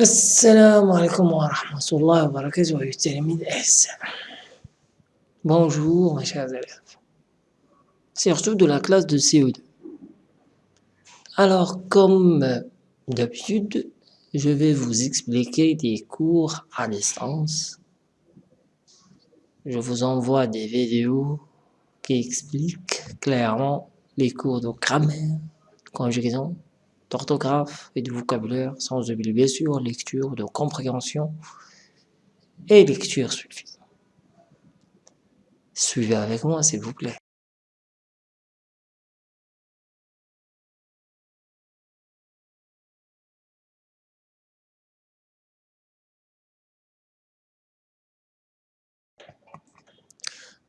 Assalamu alaikum wa rahmatullahi Bonjour mes chers élèves, surtout de la classe de CO2. Alors comme euh, d'habitude, je vais vous expliquer des cours à distance. Je vous envoie des vidéos qui expliquent clairement les cours de grammaire, conjugaison, d'orthographe et de vocabulaire, sans oublier bien sûr lecture, de compréhension et lecture suffisante. Suivez avec moi s'il vous plaît.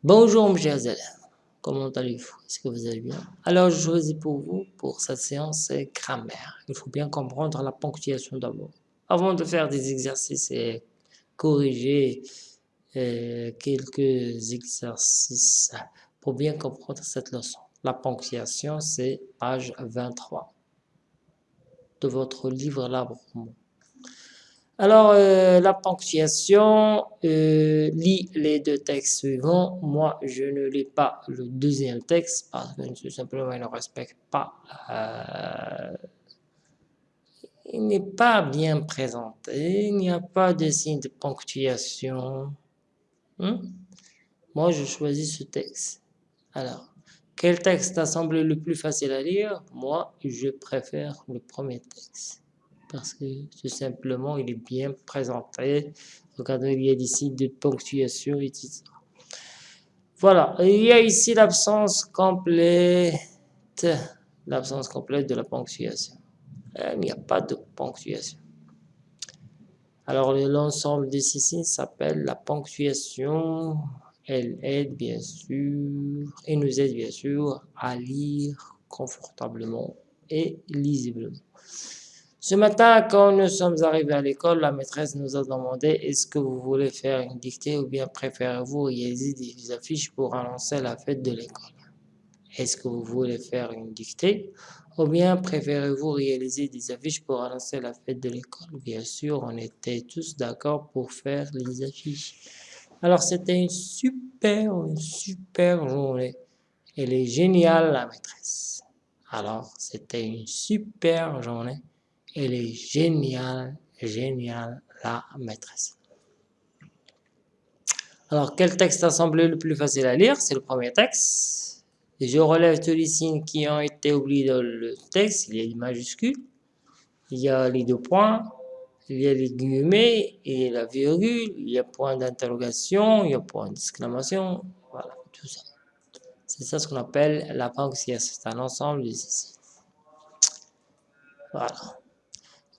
Bonjour mes chers comment allez-vous? Est-ce que vous allez bien? Alors je choisis pour vous, pour cette séance, grammaire. Il faut bien comprendre la ponctuation d'abord. Avant de faire des exercices et corriger euh, quelques exercices pour bien comprendre cette leçon. La ponctuation, c'est page 23 de votre livre L'arbre alors, euh, la ponctuation euh, lit les deux textes suivants. Moi, je ne lis pas le deuxième texte parce que tout simplement, il ne respecte pas. Euh, il n'est pas bien présenté. Il n'y a pas de signe de ponctuation. Hmm? Moi, je choisis ce texte. Alors, quel texte a semblé le plus facile à lire? Moi, je préfère le premier texte parce que tout simplement, il est bien présenté. Regardez, il y a des signes de ponctuation, etc. Voilà, il y a ici l'absence complète, l'absence complète de la ponctuation. Il n'y a pas de ponctuation. Alors, l'ensemble de ces signes s'appelle la ponctuation. Elle aide bien sûr, et nous aide bien sûr à lire confortablement et lisiblement. Ce matin, quand nous sommes arrivés à l'école, la maîtresse nous a demandé est-ce que vous voulez faire une dictée ou bien préférez-vous réaliser des affiches pour annoncer la fête de l'école Est-ce que vous voulez faire une dictée ou bien préférez-vous réaliser des affiches pour annoncer la fête de l'école? Bien sûr, on était tous d'accord pour faire les affiches. Alors, c'était une super, une super journée. Elle est géniale, la maîtresse. Alors, c'était une super journée. Elle est géniale, géniale, la maîtresse. Alors, quel texte a semblé le plus facile à lire? C'est le premier texte. Je relève tous les signes qui ont été oubliés dans le texte. Il y a les majuscules, il y a les deux points, il y a les guillemets, il y a la virgule, il y a point d'interrogation, il y a point d'exclamation, voilà, tout ça. C'est ça ce qu'on appelle la ponctuation, c'est un ensemble de. Voilà.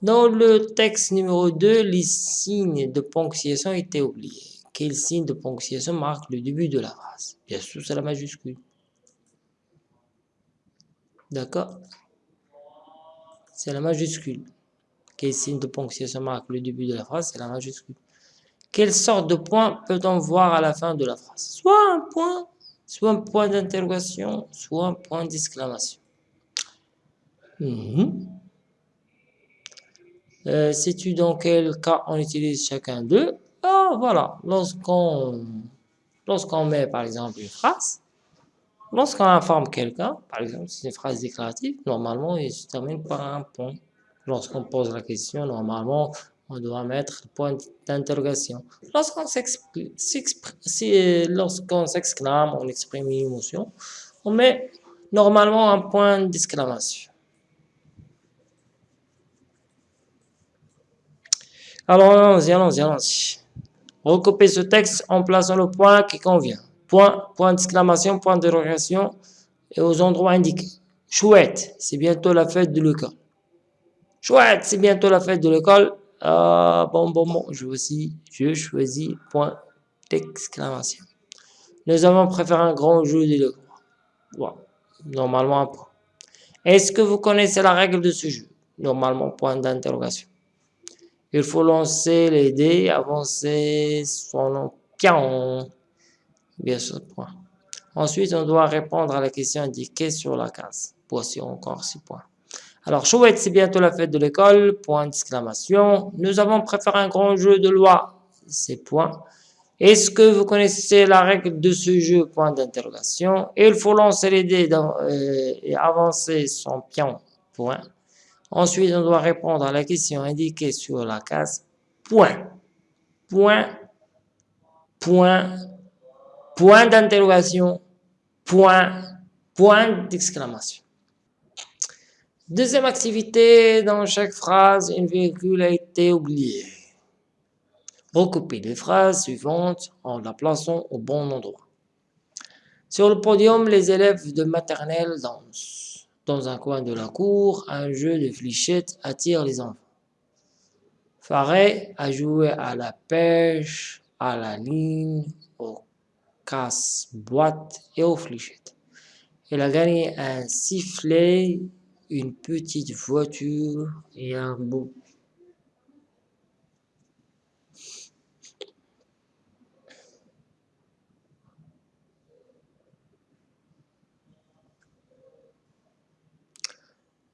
Dans le texte numéro 2, les signes de ponctuation étaient oubliés. Quel signe de ponctuation marque le début de la phrase? Bien sûr, c'est la majuscule. D'accord? C'est la majuscule. Quel signe de ponctuation marque le début de la phrase? C'est la majuscule. Quelle sorte de point peut-on voir à la fin de la phrase? Soit un point, soit un point d'interrogation, soit un point d'exclamation. Mhm. Euh, Sais-tu dans quel cas on utilise chacun d'eux? Ah, voilà. Lorsqu'on lorsqu'on met, par exemple, une phrase, lorsqu'on informe quelqu'un, par exemple, c'est une phrase déclarative, normalement, il se termine par un point. Lorsqu'on pose la question, normalement, on doit mettre le point d'interrogation. Lorsqu'on s'exclame, on exprime une émotion, on met normalement un point d'exclamation. Alors, allons-y, allons-y, allons-y. Recopiez ce texte en plaçant le point qui convient. Point, point d'exclamation, point d'interrogation et aux endroits indiqués. Chouette, c'est bientôt la fête de l'école. Chouette, c'est bientôt la fête de l'école. Ah, bon, bon, bon, je aussi, je choisis point d'exclamation. Nous avons préféré un grand jeu de l'école. Bon, normalement un point. Est-ce que vous connaissez la règle de ce jeu? Normalement, point d'interrogation. Il faut lancer les dés, avancer son pion. Bien sûr, point. Ensuite, on doit répondre à la question indiquée sur la case. Voici encore 6 points. Alors, chouette, c'est bientôt la fête de l'école, point d'exclamation. Nous avons préparé un grand jeu de loi, c'est point. Est-ce que vous connaissez la règle de ce jeu, point d'interrogation. Il faut lancer les dés euh, et avancer son pion, point. Ensuite, on doit répondre à la question indiquée sur la case, point. Point, point, point d'interrogation, point, point d'exclamation. Deuxième activité, dans chaque phrase, une virgule a été oubliée. Recopiez les phrases suivantes en la plaçant au bon endroit. Sur le podium, les élèves de maternelle dansent. Dans un coin de la cour, un jeu de fléchettes attire les enfants. Faré a joué à la pêche, à la ligne, au casse-boîte et aux fléchettes. Il a gagné un sifflet une petite voiture et un beau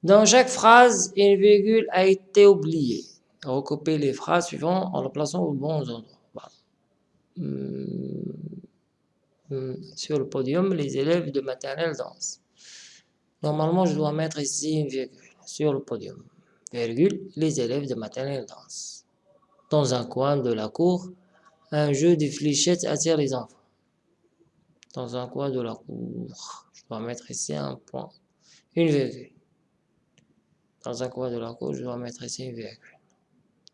Dans chaque phrase, une virgule a été oubliée. Recopiez les phrases suivantes en les plaçant au bon endroit. Hmm. Hmm. Sur le podium, les élèves de maternelle dansent. Normalement, je dois mettre ici une virgule sur le podium. Virgule, les élèves de maternelle dansent. Dans un coin de la cour, un jeu de fléchettes attire les enfants. Dans un coin de la cour, je dois mettre ici un point, une virgule. Dans un coin de la cour, je dois mettre ici une.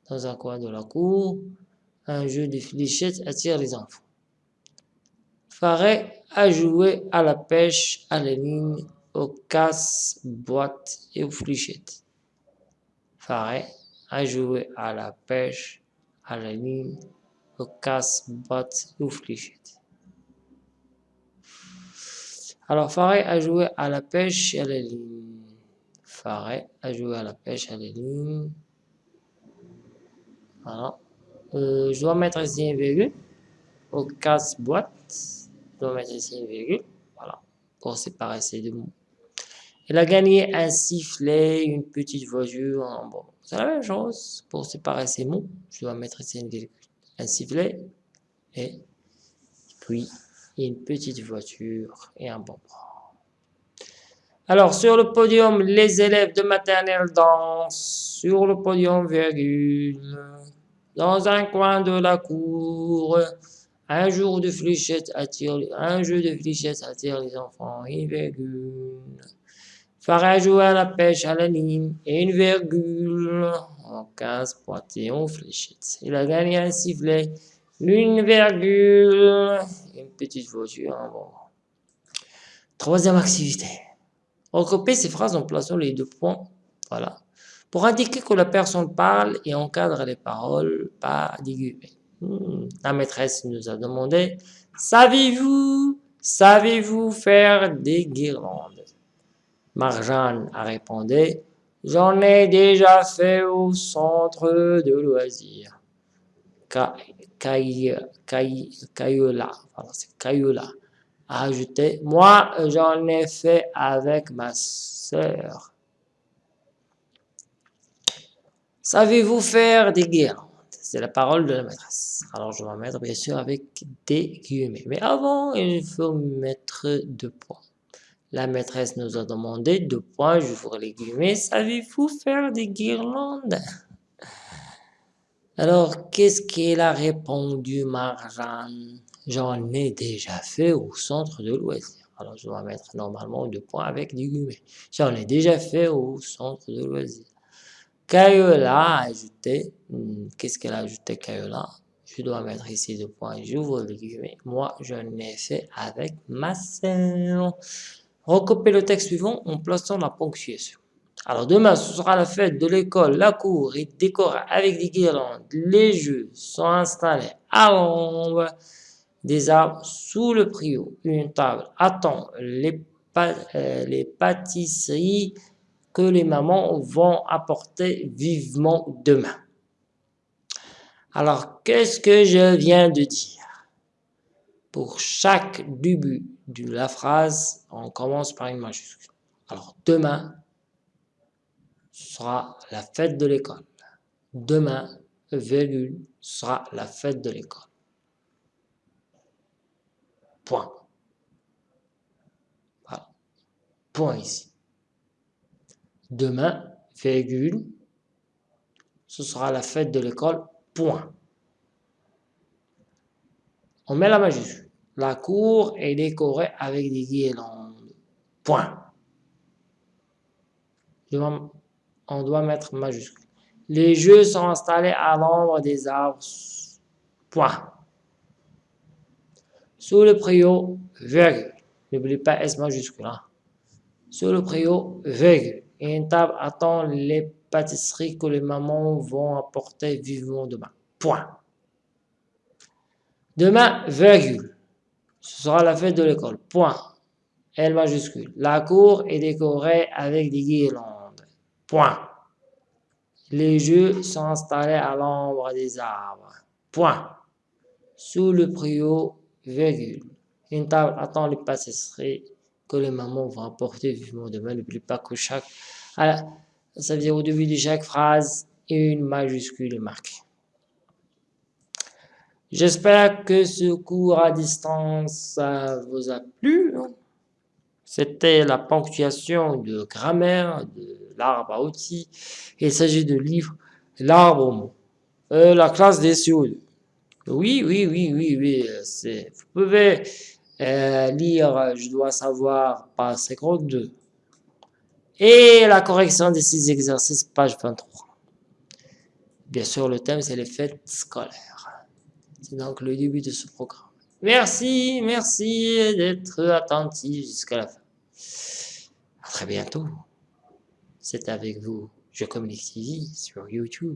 Dans un coin de la cour, un jeu de fléchettes attire les enfants. Faré a joué à la pêche à la ligne aux casse-boîtes et aux fléchettes. Faré a joué à la pêche, à la ligne, aux casse-boîtes et aux fléchettes. Alors, Faré a joué à la pêche et à la ligne. Faré a joué à la pêche à ligne. Voilà. Euh, je dois mettre ici une virgule. Au casse-boîte, je dois mettre ici une virgule. Voilà. Pour séparer ces deux mots. Il a gagné un sifflet, une petite voiture. Bon, c'est la même chose. Pour séparer ces mots, je dois mettre ici un sifflet et puis une petite voiture et un bonbon. Alors, sur le podium, les élèves de maternelle dansent. Sur le podium, virgule. Dans un coin de la cour, un jour de fléchettes attire, un jeu de fléchettes attire les enfants, une virgule. Farah jouer à la pêche à la ligne et une virgule en 15 en fléchettes. Il a gagné un sifflet, une virgule, une petite voiture bon. Troisième activité. Recopiez ces phrases en plaçant les deux points. Voilà. Pour indiquer que la personne parle et encadre les paroles par des hmm. La maîtresse nous a demandé, savez-vous, savez-vous faire des guirlandes? Marjane a répondu « J'en ai déjà fait au centre de loisirs. » Kayola, a ajouté « Moi, j'en ai fait avec ma sœur. » Savez-vous faire des guirlandes? C'est la parole de la maîtresse. Alors, je vais mettre bien sûr avec des guillemets. Mais avant, il faut mettre deux points. La maîtresse nous a demandé, deux points, j'ouvre les guillemets, savez-vous faire des guirlandes? Alors, qu'est-ce qu'elle a répondu, Marjane? J'en ai déjà fait au centre de loisirs. Alors, je dois mettre normalement deux points avec des guillemets. J'en ai déjà fait au centre de loisirs. Kayola a ajouté, hmm, qu'est-ce qu'elle a ajouté, Kayola Je dois mettre ici deux points, j'ouvre les guillemets. Moi, je l'ai fait avec ma sœur. Recopiez le texte suivant en plaçant la ponctuation. Alors demain, ce sera la fête de l'école, la cour est décorée avec des guirlandes. Les jeux sont installés à l'ombre des arbres sous le prio. Une table attend les, euh, les pâtisseries que les mamans vont apporter vivement demain. Alors, qu'est-ce que je viens de dire? Pour chaque début de la phrase, on commence par une majuscule. Alors, demain, sera la fête de l'école. Demain, virgule, sera la fête de l'école. Point. Voilà. Point ici. Demain, virgule, ce sera la fête de l'école. Point. On met la majuscule. La cour est décorée avec des guirlandes. Point. On doit mettre majuscule. Les jeux sont installés à l'ombre des arbres. Point. Sous le préau, virgule. N'oublie pas S majuscule. Hein. Sous le préau, virgule. une table attend les pâtisseries que les mamans vont apporter vivement demain. Point. Demain, virgule. Ce sera la fête de l'école. Point. L majuscule. La cour est décorée avec des guirlandes. Point. Les jeux sont installés à l'ombre des arbres. Point. Sous le préau, Une table attend les pâtisseries que les mamans vont apporter vivement demain. N'oublie pas que chaque... Ça veut dire au début de chaque phrase, une majuscule est marquée. J'espère que ce cours à distance vous a plu. C'était la ponctuation de grammaire de l'arbre à outils. Il s'agit de livre L'arbre au mot. Euh, la classe des CO2. Oui, oui, oui, oui, oui. Vous pouvez euh, lire Je dois savoir, page 52. Et la correction des six exercices, page 23. Bien sûr, le thème, c'est les fêtes scolaires. C'est donc le début de ce programme. Merci, merci d'être attentif jusqu'à la fin. À très bientôt. C'est avec vous, Je Communique TV sur YouTube.